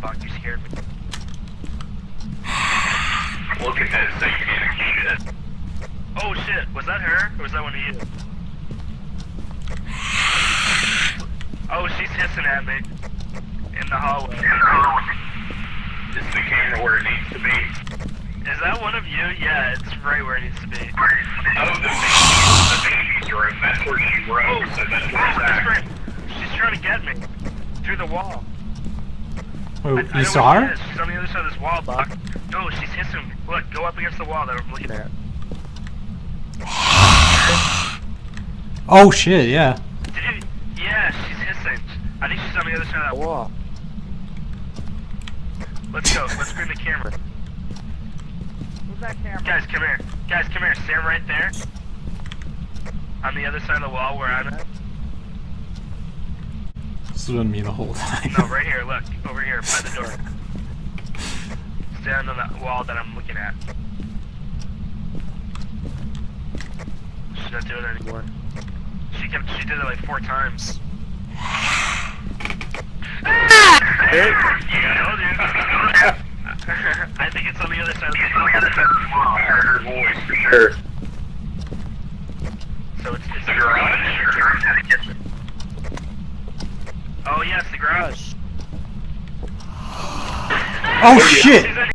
Buck. You scared me. Look at this satanic shit. Oh shit, was that her? Or was that one of you? Oh, she's hissing at me. In the hallway. Is the camera where it needs to be? Is that one of you? Yeah, it's right where it needs to be. Oh, the baby, the baby's room. That's where she Oh. So that's where oh, it's at. Oh, she's trying to get me. Through the wall. Wait, I- I you know saw her? She's on the other side of this wall, Buck. No, she's hissing. Look, go up against the wall that I'm looking at. Oh shit, yeah. Did you? Yeah, she's hissing. I think she's on the other side of that wall. Let's go. Let's bring the camera. Who's that camera? Guys, come here. Guys, come here. Stand right there. On the other side of the wall where I'm at. This has been me the whole time. No, right here. Look. Over here by the door. Stand on the wall that I'm looking at. She's not doing it anymore. She kept. She did it like four times. yeah, I told you. I think it's on the other side of the wall. I heard her voice for sure. So it's, it's The garage. Oh yes, the garage. Oh shit!